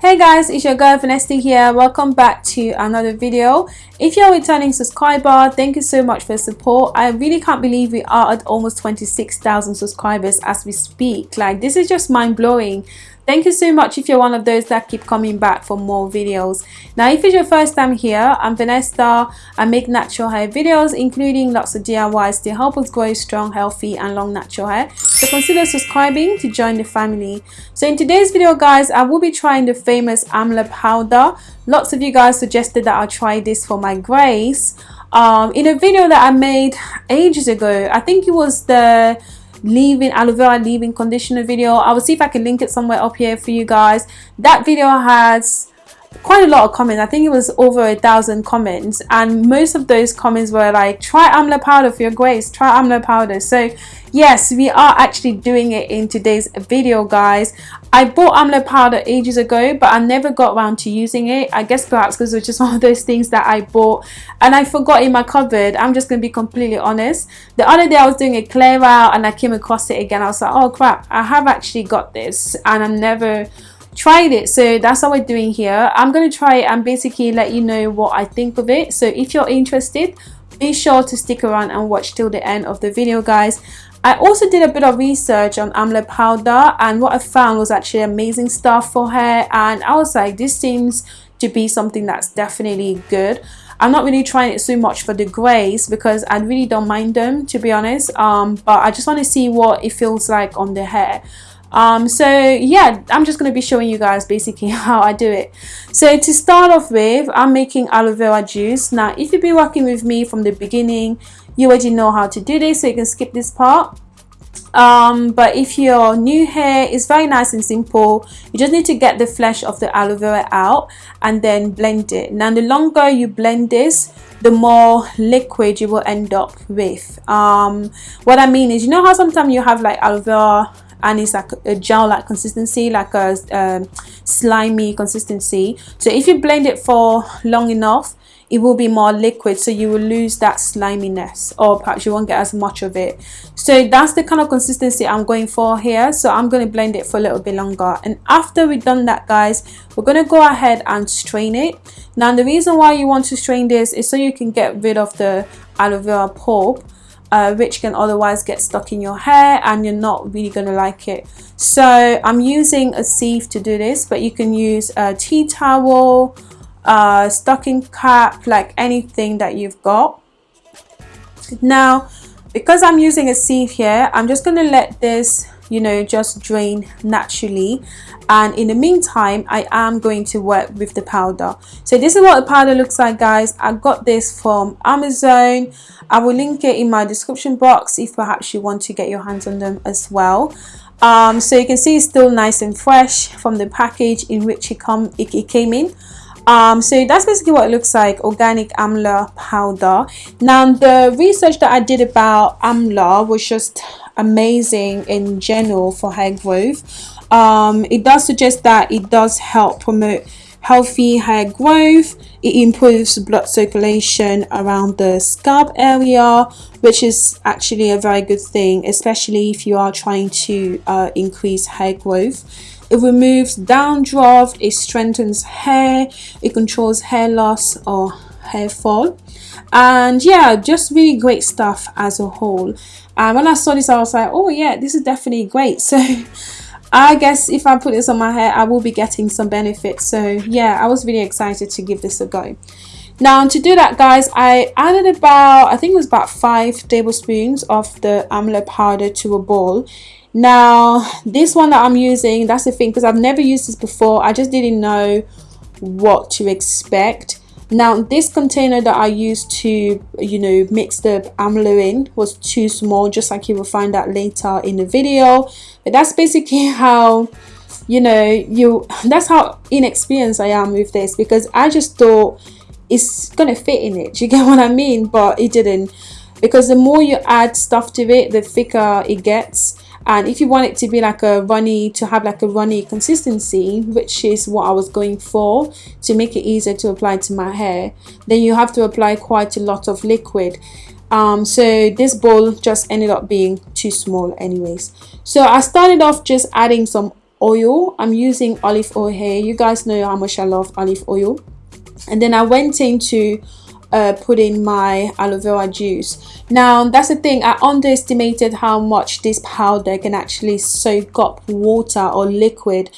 Hey guys, it's your girl Vanessa here. Welcome back to another video. If you're a returning subscriber, thank you so much for support. I really can't believe we are at almost 26,000 subscribers as we speak. Like this is just mind-blowing. Thank you so much if you're one of those that keep coming back for more videos. Now, if it's your first time here, I'm Vanessa. I make natural hair videos, including lots of DIYs to help us grow strong, healthy, and long natural hair. So consider subscribing to join the family. So in today's video, guys, I will be trying the famous Amla powder. Lots of you guys suggested that I try this for my grace. Um, in a video that I made ages ago, I think it was the leave-in aloe vera leave-in conditioner video. I will see if i can link it somewhere up here for you guys. That video has quite a lot of comments. I think it was over a thousand comments. And most of those comments were like try amla powder for your grace try amla powder. So yes we are actually doing it in today's video guys. I bought amla powder ages ago but i never got around to using it. I guess perhaps because it was just one of those things that i bought and i forgot in my cupboard. I'm just gonna be completely honest. The other day i was doing a clear out and i came across it again. I was like oh crap i have actually got this and i'm never tried it. So that's what we're doing here. I'm going to try it and basically let you know what i think of it. So if you're interested be sure to stick around and watch till the end of the video guys I also did a bit of research on amla powder and what I found was actually amazing stuff for hair and I was like this seems to be something that's definitely good. I'm not really trying it so much for the grays because I really don't mind them to be honest um, but I just want to see what it feels like on the hair. Um so yeah i'm just going to be showing you guys basically how i do it. So to start off with i'm making aloe vera juice. Now if you've been working with me from the beginning you already know how to do this so you can skip this part. Um but if you're new here it's very nice and simple you just need to get the flesh of the aloe vera out and then blend it. Now the longer you blend this the more liquid you will end up with. Um what i mean is you know how sometimes you have like aloe vera and it's like a gel like consistency like a um, slimy consistency? So if you blend it for long enough it will be more liquid so you will lose that sliminess or perhaps you won't get as much of it. So that's the kind of consistency i'm going for here so i'm going to blend it for a little bit longer. And after we've done that guys we're going to go ahead and strain it. Now the reason why you want to strain this is so you can get rid of the aloe vera pulp uh, which can otherwise get stuck in your hair and you're not really going to like it. So I'm using a sieve to do this but you can use a tea towel a stocking cap like anything that you've got. Now because I'm using a sieve here I'm just going to let this you know just drain naturally. And in the meantime I am going to work with the powder. So this is what the powder looks like guys. I got this from Amazon. I will link it in my description box if perhaps you want to get your hands on them as well. Um, so you can see it's still nice and fresh from the package in which it come it, it came in um, so that's basically what it looks like organic amla powder. Now the research that I did about amla was just amazing in general for hair growth. Um, it does suggest that it does help promote healthy hair growth. It improves blood circulation around the scalp area which is actually a very good thing especially if you are trying to uh, increase hair growth it removes dandruff it strengthens hair it controls hair loss or hair fall. And yeah just really great stuff as a whole. And when I saw this I was like oh yeah this is definitely great. So I guess if I put this on my hair I will be getting some benefits. So yeah I was really excited to give this a go. Now to do that guys I added about I think it was about five tablespoons of the amla powder to a bowl now this one that I'm using that's the thing because I've never used this before. I just didn't know what to expect. Now this container that I used to you know mix the amla in was too small just like you will find out later in the video. But that's basically how you know you that's how inexperienced I am with this because I just thought it's gonna fit in it. You get what I mean? But it didn't because the more you add stuff to it the thicker it gets and if you want it to be like a runny to have like a runny consistency which is what I was going for to make it easier to apply to my hair then you have to apply quite a lot of liquid. Um, so this bowl just ended up being too small anyways. So I started off just adding some oil. I'm using olive oil here. You guys know how much i love olive oil. And then i went into uh, put in my aloe vera juice. Now that's the thing I underestimated how much this powder can actually soak up water or liquid.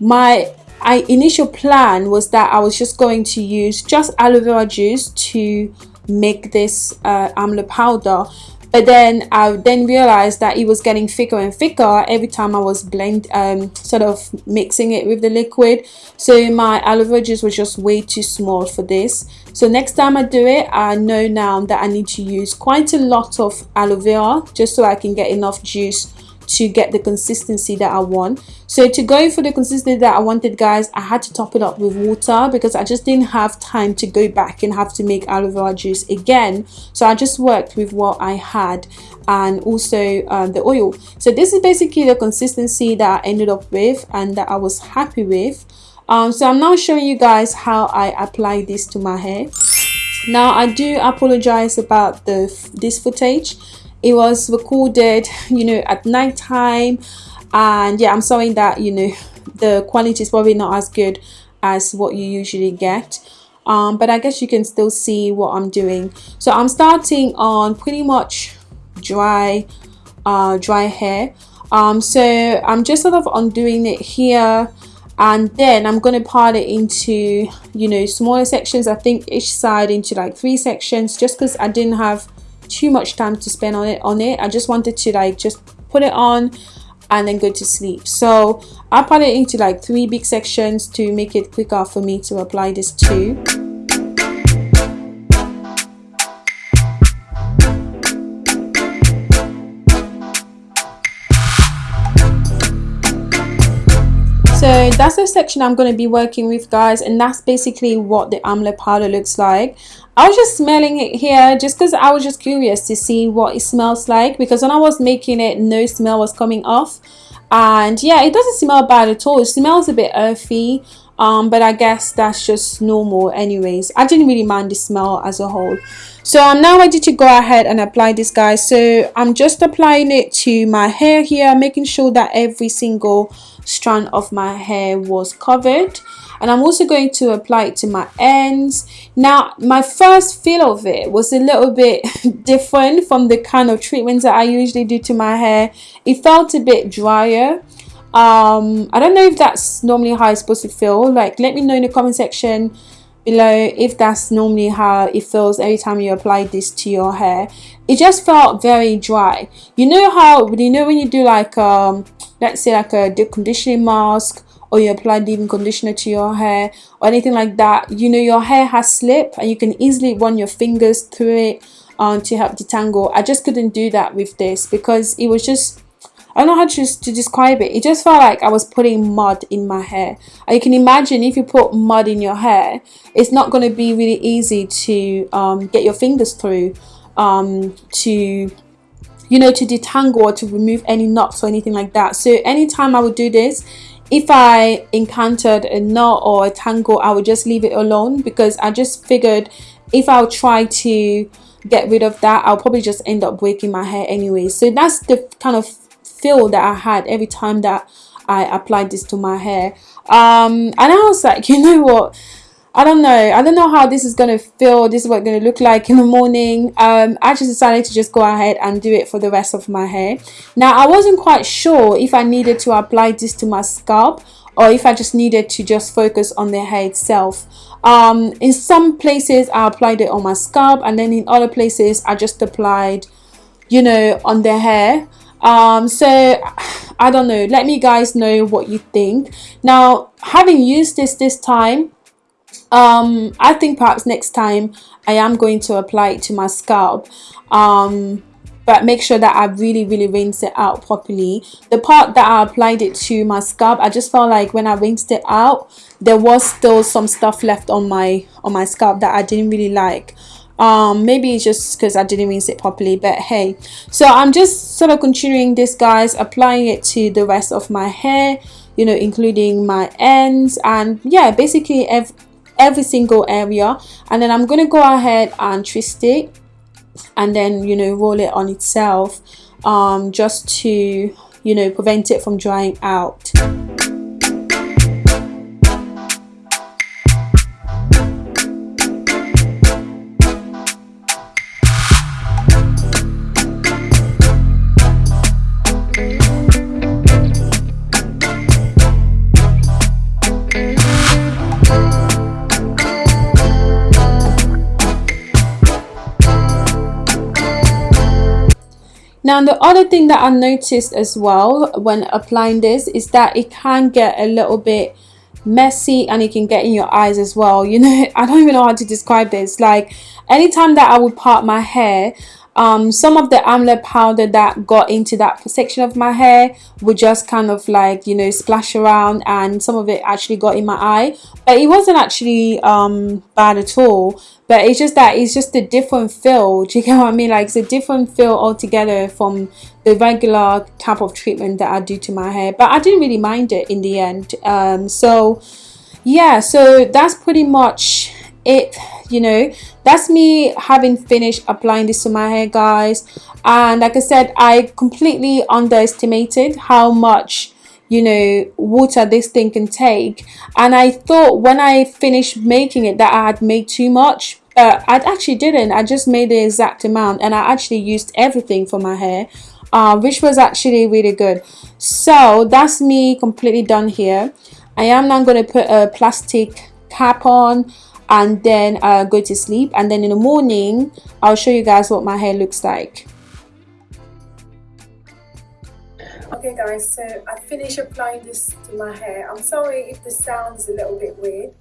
My I initial plan was that I was just going to use just aloe vera juice to make this uh, amla powder. But then I then realized that it was getting thicker and thicker every time I was blend um, sort of mixing it with the liquid. So my aloe vera juice was just way too small for this so next time I do it I know now that I need to use quite a lot of aloe vera just so I can get enough juice to get the consistency that I want. So to go for the consistency that I wanted guys, I had to top it up with water because I just didn't have time to go back and have to make aloe vera juice again. So I just worked with what I had and also um, the oil. So this is basically the consistency that I ended up with and that I was happy with. Um, so I'm now showing you guys how I apply this to my hair. Now I do apologize about the this footage. It was recorded you know at night time and yeah i'm sorry that you know the quality is probably not as good as what you usually get. Um, but i guess you can still see what i'm doing. So i'm starting on pretty much dry uh, dry hair. Um, so i'm just sort of undoing it here and then i'm going to part it into you know smaller sections. I think each side into like three sections just because i didn't have too much time to spend on it on it. I just wanted to like just put it on and then go to sleep. So i put it into like three big sections to make it quicker for me to apply this to that's the section i'm going to be working with guys and that's basically what the amla powder looks like. I was just smelling it here just because I was just curious to see what it smells like because when I was making it no smell was coming off. And yeah it doesn't smell bad at all. It smells a bit earthy um, but I guess that's just normal anyways. I didn't really mind the smell as a whole. So I'm now ready to go ahead and apply this guys. So I'm just applying it to my hair here making sure that every single strand of my hair was covered. And I'm also going to apply it to my ends. Now my first feel of it was a little bit different from the kind of treatments that I usually do to my hair. It felt a bit drier. Um I don't know if that's normally how it's supposed to feel. Like let me know in the comment section below if that's normally how it feels every time you apply this to your hair it just felt very dry. You know how you know when you do like um let's say like a deep conditioning mask or you apply leave-in conditioner to your hair or anything like that you know your hair has slip and you can easily run your fingers through it um, to help detangle. I just couldn't do that with this because it was just I don't know how to, to describe it. It just felt like I was putting mud in my hair. And you can imagine if you put mud in your hair, it's not going to be really easy to um, get your fingers through um, to you know to detangle or to remove any knots or anything like that so anytime I would do this if I encountered a knot or a tangle, I would just leave it alone because I just figured if I'll try to get rid of that, I'll probably just end up breaking my hair anyway. So that's the kind of feel that I had every time that I applied this to my hair. Um, and I was like, you know what? I don't know. I don't know how this is to feel. This is what to look like in the morning. Um, I just decided to just go ahead and do it for the rest of my hair. Now, I wasn't quite sure if I needed to apply this to my scalp or if I just needed to just focus on the hair itself. Um, in some places, I applied it on my scalp and then in other places, I just applied, you know, on the hair. Um, so, I don't know. Let me guys know what you think. Now, having used this this time, um i think perhaps next time i am going to apply it to my scalp um but make sure that I really really rinse it out properly the part that I applied it to my scalp I just felt like when I rinsed it out there was still some stuff left on my on my scalp that I didn't really like um maybe it's just because I didn't rinse it properly but hey. So I'm just sort of continuing this guys applying it to the rest of my hair you know including my ends and yeah basically every every single area. And then I'm to go ahead and twist it and then you know roll it on itself um, just to you know prevent it from drying out now the other thing that I noticed as well when applying this is that it can get a little bit messy and it can get in your eyes as well. You know I don't even know how to describe this. Like anytime that I would part my hair um, some of the amla powder that got into that section of my hair would just kind of like you know splash around and some of it actually got in my eye. But it wasn't actually um, bad at all. But it's just that it's just a different feel. Do you get what I mean? Like it's a different feel altogether from the regular type of treatment that I do to my hair. But I didn't really mind it in the end. Um, so yeah so that's pretty much it you know that's me having finished applying this to my hair guys. And like i said i completely underestimated how much you know water this thing can take. And i thought when i finished making it that i had made too much but i actually didn't. I just made the exact amount and i actually used everything for my hair uh, which was actually really good. So that's me completely done here. I am now going to put a plastic cap on and then uh, go to sleep. And then in the morning I'll show you guys what my hair looks like. Okay guys so I finished applying this to my hair. I'm sorry if the sound is a little bit weird.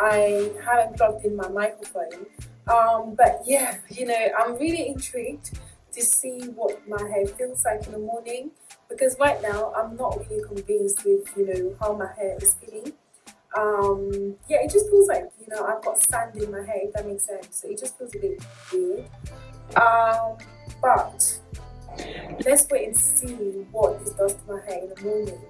I haven't plugged in my microphone. Um, but yeah you know I'm really intrigued to see what my hair feels like in the morning. Because right now I'm not really convinced with you know how my hair is feeling um yeah it just feels like you know i've got sand in my hair if that makes sense. So it just feels a bit weird. Um but let's wait and see what this does to my hair in the morning.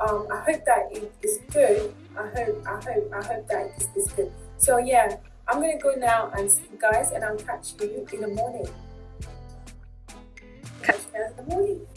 Um i hope that it is good. I hope i hope i hope that it is good. So yeah i'm gonna go now and see you guys and i'll catch you in the morning. Catch you guys in the morning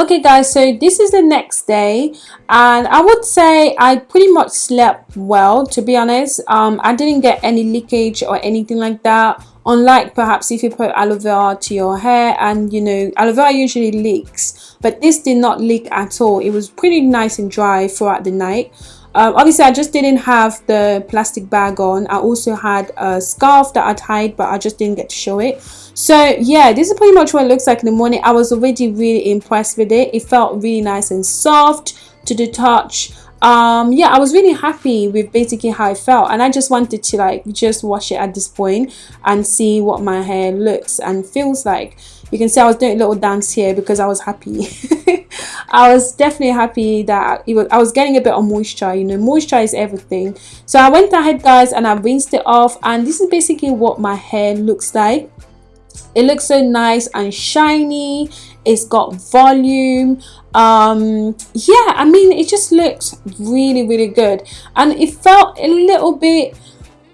okay guys so this is the next day and i would say i pretty much slept well to be honest. Um i didn't get any leakage or anything like that unlike perhaps if you put aloe vera to your hair and you know aloe vera usually leaks but this did not leak at all. It was pretty nice and dry throughout the night um, obviously I just didn't have the plastic bag on. I also had a scarf that I tied but I just didn't get to show it. So yeah this is pretty much what it looks like in the morning. I was already really impressed with it. It felt really nice and soft to the touch. Um yeah i was really happy with basically how it felt and i just wanted to like just wash it at this point and see what my hair looks and feels like you can see i was doing a little dance here because i was happy. I was definitely happy that was i was getting a bit of moisture you know moisture is everything. So i went ahead guys and i rinsed it off and this is basically what my hair looks like. It looks so nice and shiny. It's got volume. Um yeah i mean it just looks really really good. And it felt a little bit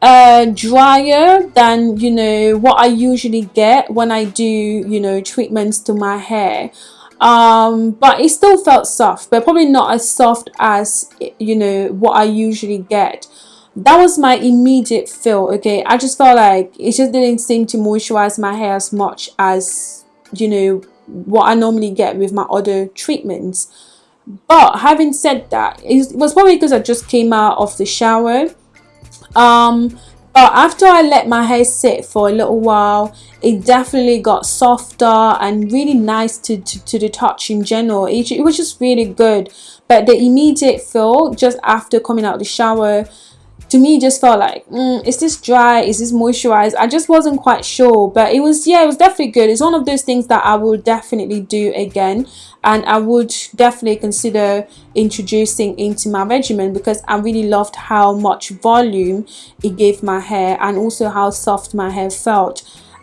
uh drier than you know what i usually get when i do you know treatments to my hair. Um but it still felt soft but probably not as soft as you know what i usually get. That was my immediate feel okay? I just felt like it just didn't seem to moisturize my hair as much as you know what i normally get with my other treatments. But having said that it was probably because i just came out of the shower um but after i let my hair sit for a little while it definitely got softer and really nice to, to, to the touch in general. It, it was just really good. But the immediate feel just after coming out of the shower to me just felt like mm, is this dry? Is this moisturized? I just wasn't quite sure. But it was yeah it was definitely good. It's one of those things that i will definitely do again and i would definitely consider introducing into my regimen because i really loved how much volume it gave my hair and also how soft my hair felt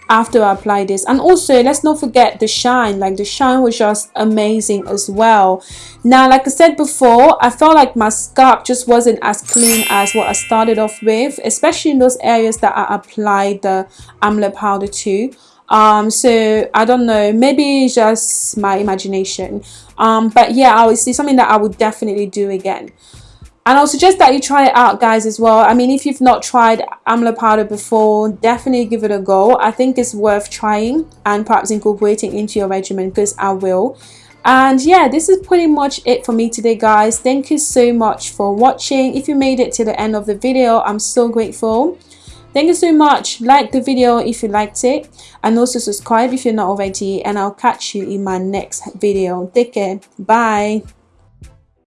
after I applied this. And also let's not forget the shine. Like the shine was just amazing as well. Now like I said before I felt like my scalp just wasn't as clean as what I started off with especially in those areas that I applied the amla powder to um so I don't know maybe just my imagination. Um but yeah I would see something that I would definitely do again. And I'll suggest that you try it out guys as well. I mean if you've not tried amla powder before definitely give it a go. I think it's worth trying and perhaps incorporating into your regimen because I will. And yeah this is pretty much it for me today guys. Thank you so much for watching. If you made it to the end of the video I'm so grateful thank you so much. Like the video if you liked it and also subscribe if you're not already and i'll catch you in my next video. Take care. Bye